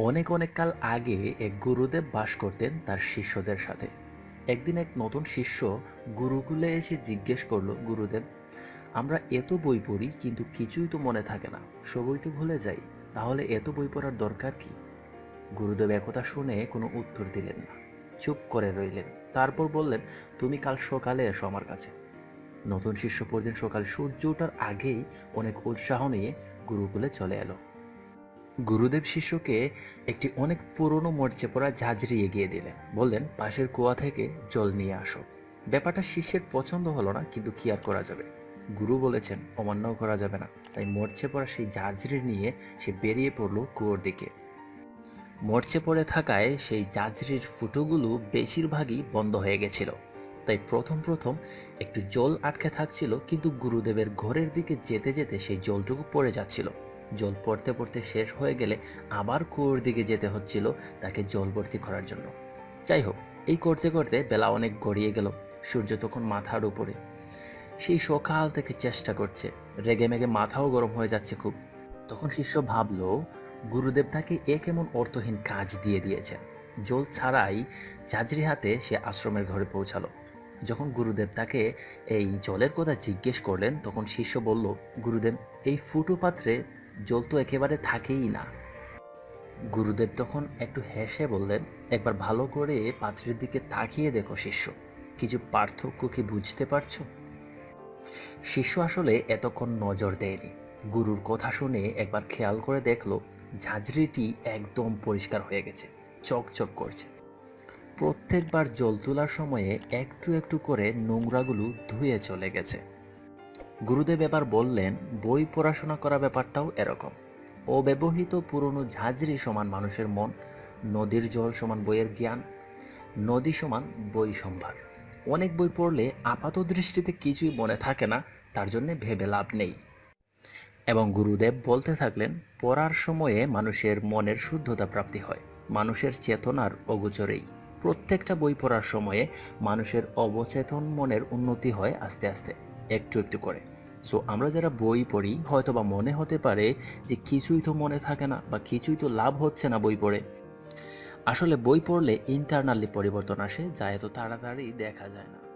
অনেক অনেক কাল আগে এক গুরুদেব বাস করতেন তার শিষ্যদের সাথে। একদিন এক নতুন শিষ্য গুরুকুলে এসে জিজ্ঞেস করল, গুরুদেব, আমরা এত বই পড়ি, কিন্তু কিছুই তো মনে থাকে না। সবই তো ভুলে যাই, তাহলে এত বই পড়ার দরকার কি? গুরুদেব একথা শুনে কোনো উত্তর দিলেন না। চুপ করে রইলেন। তারপর বললেন, তুমি কাল সকালে এসো আমার কাছে। নতুন শিষ্য পরদিন সকাল সূর্য ওঠার আগেই অনেক উৎসাহ নিয়ে গুরুকুলে চলে এলো। গুরুদেব শিষ্যকে একটি অনেক পুরনো মরচে পড়া ঝাঁঝরি এগিয়ে দিলেন। বললেন, পাশের কুয়া থেকে জল নিয়ে আসো। ব্যাপারটা শিষ্যের পছন্দ হলো না, কিন্তু কি আর করা যাবে? গুরু বলেছেন, অমান্যও করা যাবে না। তাই মরচে পড়া সেই ঝাঁঝরি নিয়ে সে বেরিয়ে পড়ল কুয়োর দিকে। মরচে পড়ে থাকায় সেই জাজরির ফুটোগুলো বেশিরভাগই বন্ধ হয়ে গেছিল। তাই প্রথম প্রথম একটু জল আটকে থাকছিল, কিন্তু গুরুদেবের ঘরের দিকে যেতে যেতে সেই জলটুকু পড়ে যাচ্ছিল। জল পড়তে পড়তে শেষ হয়ে গেলে আবার কুয়োর দিকে যেতে হচ্ছিল তাকে জল ভর্তি করার জন্য। যাই হোক, এই করতে করতে বেলা অনেক গড়িয়ে গেল সূর্য তখন মাথার উপরে। সেই সকাল থেকে চেষ্টা করছে, রেগে মেগে মাথাও গরম হয়ে যাচ্ছে খুব। তখন শিষ্য ভাবল, গুরুদেব তাকে এ কেমন অর্থহীন কাজ দিয়ে দিয়েছেন। জল ছাড়াই ঝাঁঝরি হাতে সে আশ্রমের ঘরে পৌঁছালো। যখন গুরুদেব তাকে এই জলের কথা জিজ্ঞেস করলেন, তখন শিষ্য বলল, গুরুদেব, এই ফুটো পাত্রে জল তো একেবারে থাকেই না। গুরুদেব তখন একটু হেসে বললেন, একবার ভালো করে পাত্রের দিকে তাকিয়ে দেখো শিষ্য। কিছু পার্থক্য কি বুঝতে পারছ? শিষ্য আসলে এতক্ষণ নজর দেয়নি। গুরুর কথা শুনে একবার খেয়াল করে দেখল, ঝাঁঝরিটি একদম পরিষ্কার হয়ে গেছে, চকচক করছে। প্রত্যেকবার জল তোলার সময়ে একটু একটু করে নোংরাগুলো ধুয়ে চলে গেছে। গুরুদেব এবার বললেন, বই পড়াশোনা করা ব্যাপারটাও এরকম। অব্যবহৃত পুরনো ঝাঁঝরি সমান মানুষের মন, নদীর জল সমান বইয়ের জ্ঞান, নদী সমান বই সম্ভার। অনেক বই পড়লে আপাত দৃষ্টিতে কিছুই মনে থাকে না, তার জন্য ভেবে লাভ নেই। এবং গুরুদেব বলতে থাকলেন, পড়ার সময়ে মানুষের মনের শুদ্ধতা প্রাপ্তি হয়, মানুষের চেতনার অগোচরেই। প্রত্যেকটা বই পড়ার সময়ে মানুষের অবচেতন মনের উন্নতি হয় আস্তে আস্তে। একটু একটু করে। সো আমরা যারা বই পড়ি হয়তো বা মনে হতে পারে যে কিছুই তো মনে থাকে না বা কিছুই তো লাভ হচ্ছে না বই পড়ে। আসলে বই পড়লে ইন্টারনালি পরিবর্তন আসে, যা এত তাড়াতাড়ি দেখা যায় না।